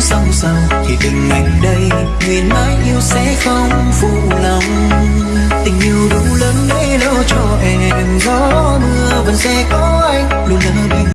song sầu thì tình anh đây, nguyện mãi yêu sẽ không phụ lòng. Tình yêu đủ lớn để lo cho em, gió mưa vẫn sẽ có anh